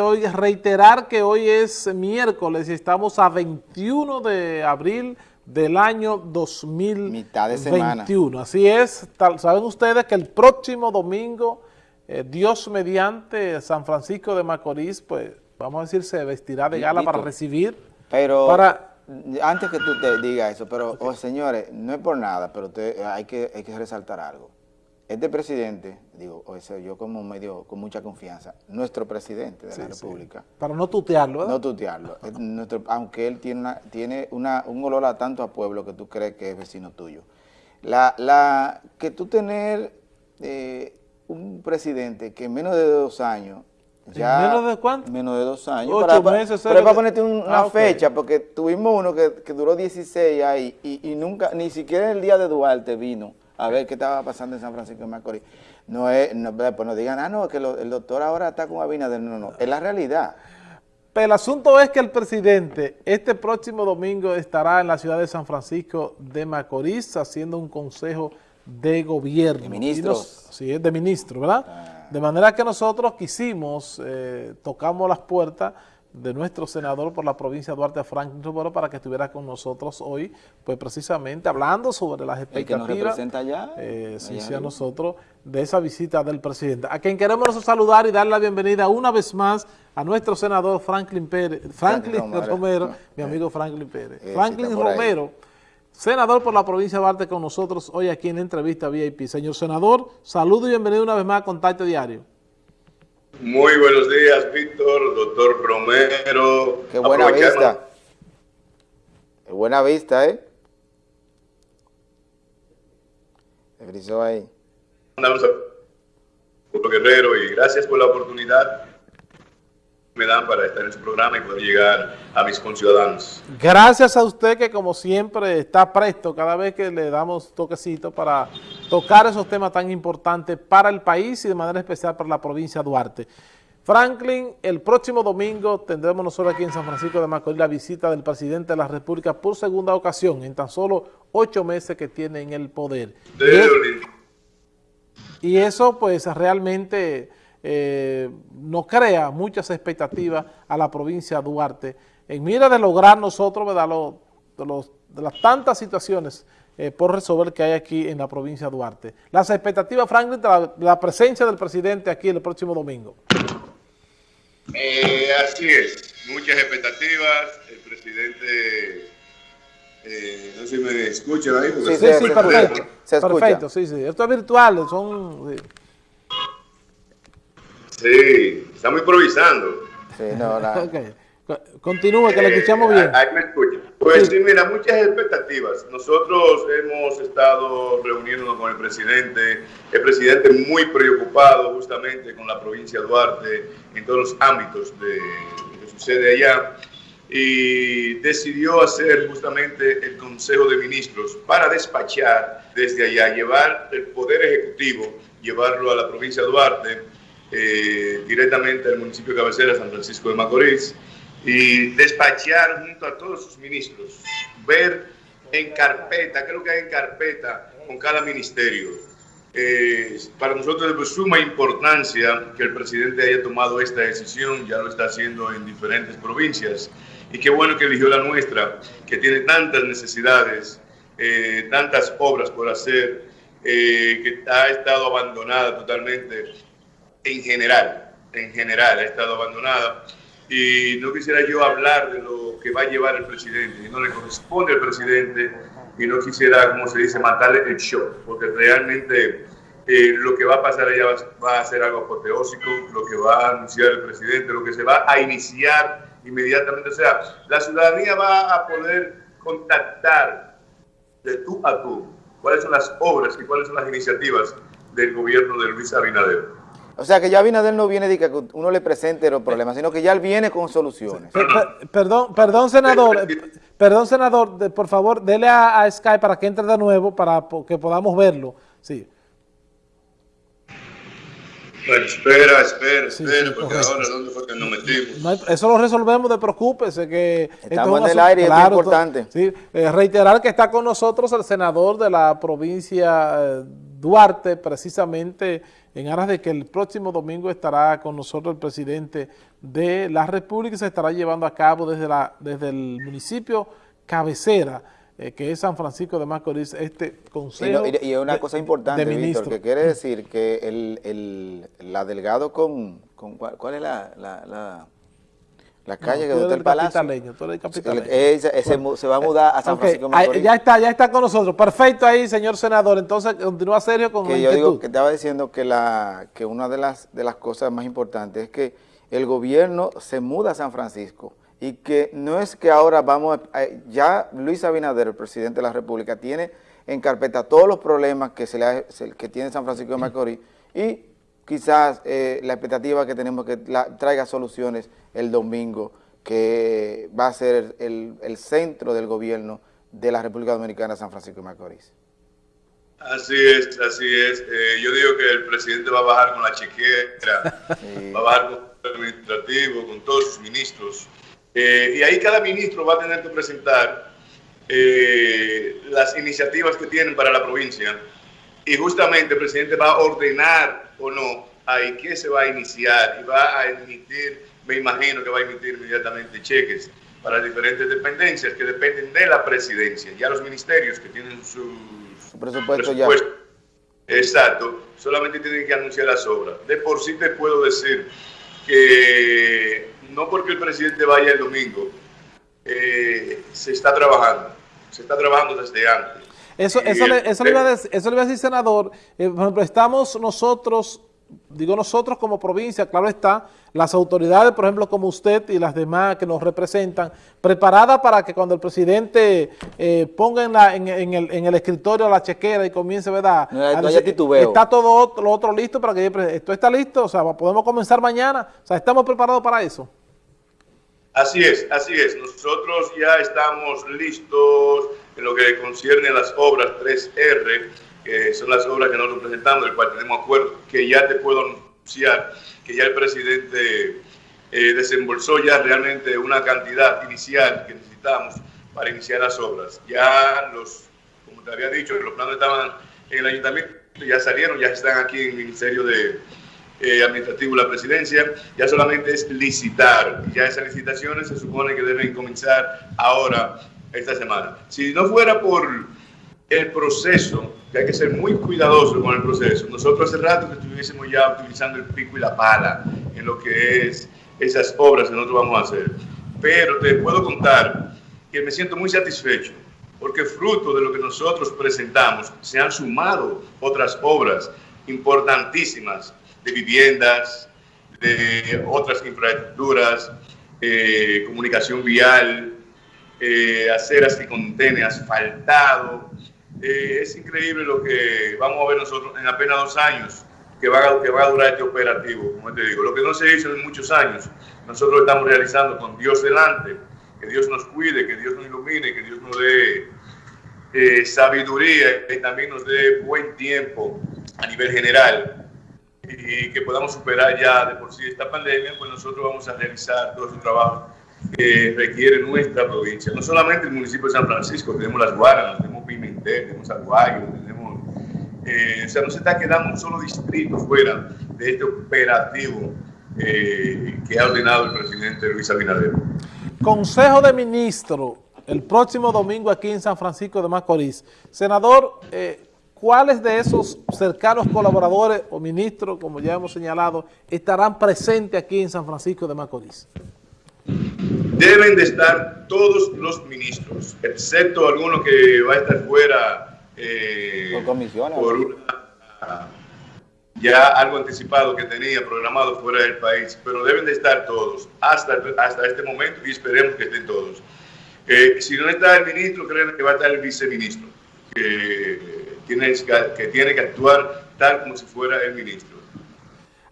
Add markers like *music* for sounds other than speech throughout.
Hoy reiterar que hoy es miércoles y estamos a 21 de abril del año 2021. Mitad de semana. Así es, saben ustedes que el próximo domingo, eh, Dios mediante San Francisco de Macorís, pues vamos a decir, se vestirá de gala para recibir. Pero, para, antes que tú te digas eso, pero oh, señores, no es por nada, pero hay, que, hay que resaltar algo este presidente, digo, o sea, yo como medio, con mucha confianza, nuestro presidente de la República. Para no tutearlo, ¿verdad? No tutearlo. aunque él tiene, una, tiene una, un olor a tanto a pueblo que tú crees que es vecino tuyo. La, la, que tú tener eh, un presidente que en menos de dos años ya, ¿Menos de cuánto? Menos de dos años. Ocho para, meses. Pero para ponerte una ah, fecha, porque tuvimos uno que, que duró 16 ahí y, y, nunca, ni siquiera el día de Duarte vino a ver qué estaba pasando en San Francisco de Macorís. No es, no, pues no digan, ah, no, que el doctor ahora está con Abinader. No, no, es la realidad. Pero el asunto es que el presidente este próximo domingo estará en la ciudad de San Francisco de Macorís haciendo un consejo de gobierno. De ministros. sí, es de ministro, ¿verdad? Ah. De manera que nosotros quisimos, eh, tocamos las puertas de nuestro senador por la provincia de Duarte, Franklin Romero, para que estuviera con nosotros hoy, pues precisamente hablando sobre las expectativas. El que nos representa allá. Eh, sí, sí, a nosotros, de esa visita del presidente. A quien queremos saludar y dar la bienvenida una vez más a nuestro senador Franklin Pérez, Franklin, Romero, mi amigo Franklin Pérez. Eh, Franklin Romero, senador por la provincia de Duarte con nosotros hoy aquí en la entrevista VIP. Señor senador, saludo y bienvenido una vez más a Contacto Diario. Muy buenos días, Víctor, doctor Romero. Qué buena vista. Qué buena vista, ¿eh? Se frizó ahí. Andamos a Guerrero y gracias por la oportunidad me dan para estar en su programa y poder llegar a mis conciudadanos. Gracias a usted que como siempre está presto cada vez que le damos toquecito para tocar esos temas tan importantes para el país y de manera especial para la provincia de Duarte. Franklin, el próximo domingo tendremos nosotros aquí en San Francisco de Macorís la visita del presidente de la República por segunda ocasión en tan solo ocho meses que tiene en el poder. y eso pues realmente eh, nos crea muchas expectativas a la provincia de Duarte en mira de lograr nosotros ¿verdad? de, las tantas situaciones eh, por resolver que hay aquí en la provincia de Duarte. Las expectativas, Franklin, de la, presencia del presidente aquí el próximo domingo. Eh, así es, muchas expectativas, el presidente... no sé si me escuchan ahí. Sí, sí, sí, perfecto. perfecto, sí, sí. Esto es virtual, son... Sí, estamos improvisando. Sí, no, nada. *laughs* Continúa, que le escuchamos bien. Ahí me escucha. Pues sí. mira, muchas expectativas. Nosotros hemos estado reuniéndonos con el presidente, el presidente muy preocupado justamente con la provincia de Duarte en todos los ámbitos de lo que sucede allá y decidió hacer justamente el Consejo de Ministros para despachar desde allá, llevar el Poder Ejecutivo, llevarlo a la provincia de Duarte eh, directamente al municipio de cabecera, San Francisco de Macorís, y despachar junto a todos sus ministros, ver en carpeta, qué es lo que hay en carpeta con cada ministerio. Eh, para nosotros es de suma importancia que el presidente haya tomado esta decisión, ya lo está haciendo en diferentes provincias, y qué bueno que eligió la nuestra, que tiene tantas necesidades, eh, tantas obras por hacer, que ha estado abandonada totalmente en general, en general ha estado abandonada. Y no quisiera yo hablar de lo que va a llevar el presidente, y no le corresponde al presidente, y no quisiera, como se dice, matarle el show, porque realmente eh, lo que va a pasar allá va, a ser algo apoteósico, lo que va a anunciar el presidente, lo que se va a iniciar inmediatamente. O sea, la ciudadanía va a poder contactar de tú a tú cuáles son las obras y cuáles son las iniciativas del gobierno de Luis Abinader. O sea, que ya Abinader no viene de que uno le presente los problemas, sino que ya él viene con soluciones. perdón, perdón, senador, perdón, senador, por favor, dele a, Skype para que entre de nuevo, para que podamos verlo. Sí. Bueno, espera, espera, espera, porque ahora ¿dónde fue que nos metimos? eso lo resolvemos, de preocúpese que... Estamos en el aire, es importante. Sí, eh, reiterar que está con nosotros el senador de la provincia eh, Duarte, precisamente en aras de que el próximo domingo estará con nosotros el presidente de la República y se estará llevando a cabo desde, la, desde el municipio cabecera, eh, que es San Francisco de Macorís, este consejo Y, y, una cosa importante, Víctor, que quiere decir que el, el, la Delgado con, con ¿cuál, es la, la la calle que donde el palacio. Ese, se va a mudar a San Francisco Macorís. Ya está, ya está con nosotros. Perfecto ahí, señor senador. Entonces, continúa Sergio con que yo digo que estaba diciendo que la que una de las de las cosas más importantes es que el gobierno se muda a San Francisco y que no es que ahora vamos a, ya Luis Abinader, el presidente de la República, tiene en carpeta todos los problemas que se le que tiene San Francisco de Macorís y quizás eh, la expectativa que tenemos que traiga soluciones el domingo, que va a ser el, centro del gobierno de la República Dominicana, San Francisco de Macorís. Así es, así es. Eh, yo digo que el presidente va a bajar con la chequera, *laughs* va a bajar con el administrativo, con todos sus ministros. Eh, y ahí cada ministro va a tener que presentar las iniciativas que tienen para la provincia y justamente el presidente va a ordenar o no ahí qué se va a iniciar y va a emitir, me imagino que va a emitir inmediatamente cheques para diferentes dependencias que dependen de la presidencia. Ya los ministerios que tienen su, presupuesto, ya. Exacto, solamente tienen que anunciar las obras. De por sí te puedo decir que no porque el presidente vaya el domingo, eh, se está trabajando, se está trabajando desde antes. Eso, eso, le, eso, le, iba a decir, eso le iba a decir, senador. Eh, por ejemplo, estamos nosotros, digo nosotros como provincia, claro está, las autoridades, por ejemplo, como usted y las demás que nos representan, preparadas para que cuando el presidente eh, ponga en, la, en, el, en, el, escritorio la chequera y comience, ¿verdad? No, está todo lo otro listo para que esto está listo, o sea, podemos comenzar mañana, o sea, estamos preparados para eso. Así es, así es. Nosotros ya estamos listos en lo que concierne a las obras 3R, que son las obras que nosotros presentamos, del cual tenemos acuerdo, que ya te puedo anunciar que ya el presidente eh, desembolsó ya realmente una cantidad inicial que necesitamos para iniciar las obras. Ya los, como te había dicho, los planos estaban en el ayuntamiento, ya salieron, ya están aquí en el Ministerio de eh, administrativo la presidencia, ya solamente es licitar. Ya esas licitaciones se supone que deben comenzar ahora, esta semana. Si no fuera por el proceso, que hay que ser muy cuidadoso con el proceso, nosotros hace rato que estuviésemos ya utilizando el pico y la pala en lo que es esas obras que nosotros vamos a hacer. Pero te puedo contar que me siento muy satisfecho porque fruto de lo que nosotros presentamos se han sumado otras obras importantísimas de viviendas, de otras infraestructuras, eh, comunicación vial, eh, aceras que contiene asfaltado. Eh, es increíble lo que vamos a ver nosotros en apenas dos años que va, que va a durar este operativo, como te digo. Lo que no se hizo en muchos años, nosotros lo estamos realizando con Dios delante. Que Dios nos cuide, que Dios nos ilumine, que Dios nos dé eh, sabiduría y también nos dé buen tiempo a nivel general y que podamos superar ya de por sí esta pandemia, pues nosotros vamos a realizar todo ese trabajo que requiere nuestra provincia. No solamente el municipio de San Francisco, tenemos Las Guaranas, tenemos Pimentel, tenemos Aguayo, tenemos... Eh, o sea, no se está quedando un solo distrito fuera de este operativo eh, que ha ordenado el presidente Luis Abinader. Consejo de Ministros, el próximo domingo aquí en San Francisco de Macorís. Senador, eh, ¿cuáles de esos cercanos colaboradores o ministros, como ya hemos señalado, estarán presentes aquí en San Francisco de Macorís? Deben de estar todos los ministros, excepto alguno que va a estar fuera eh, por, por ya algo anticipado que tenía programado fuera del país, pero deben de estar todos hasta, hasta este momento y esperemos que estén todos. Eh, si no está el ministro, creen que va a estar el viceministro, que tiene, que tiene que actuar tal como si fuera el ministro.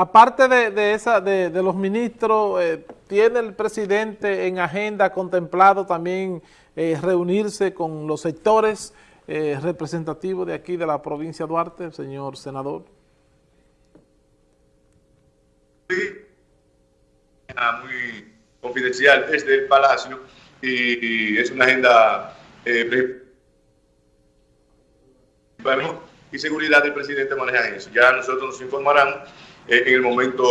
Aparte de, esa, de, los ministros, eh, ¿tiene el presidente en agenda contemplado también eh, reunirse con los sectores eh, representativos de aquí de la provincia de Duarte, señor senador? Sí, muy confidencial desde el Palacio y, es una agenda y seguridad del presidente manejan eso. Ya nosotros nos informarán en el momento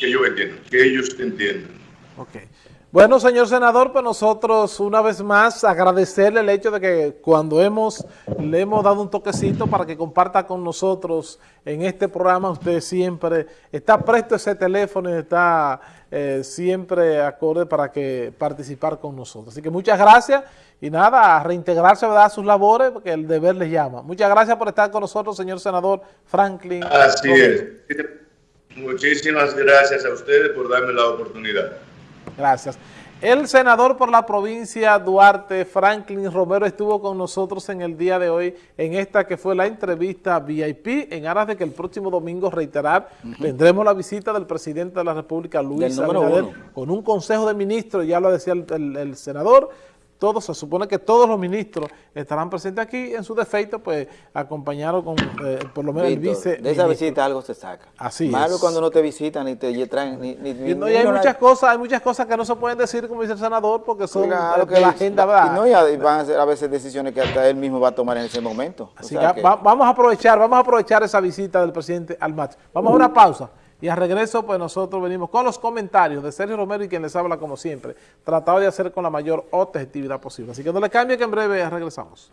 que ellos entiendan, que ellos entiendan. Okay. Bueno, señor senador, pues nosotros una vez más agradecerle el hecho de que cuando hemos le hemos dado un toquecito para que comparta con nosotros en este programa, usted siempre está presto ese teléfono y está eh, siempre acorde para que participar con nosotros. Así que muchas gracias y nada, a reintegrarse a sus labores porque el deber les llama. Muchas gracias por estar con nosotros, señor senador Franklin. Así es. Muchísimas gracias a ustedes por darme la oportunidad. Gracias. El senador por la provincia Duarte, Franklin Romero, estuvo con nosotros en el día de hoy en esta que fue la entrevista VIP en aras de que el próximo domingo, reiterar, tendremos la visita del presidente de la República, Luis Abinader, con un consejo de ministros, ya lo decía el senador, todos, se supone que todos los ministros estarán presentes aquí, en su defecto, pues, acompañados con, eh, por lo menos, el vice De esa visita algo se saca. Así Malo cuando no te visitan ni te traen, ni... ni, y, hay muchas cosas, hay muchas cosas que no se pueden decir, como dice el senador, porque son claro que la agenda, ¿verdad? Y, no, y van a ser a veces decisiones que hasta él mismo va a tomar en ese momento. Así que, vamos a aprovechar, vamos a aprovechar esa visita del presidente al match. Vamos a una pausa. Y al regreso, pues nosotros venimos con los comentarios de Sergio Romero y quien les habla como siempre, tratado de hacer con la mayor objetividad posible. Así que no le cambie que en breve regresamos.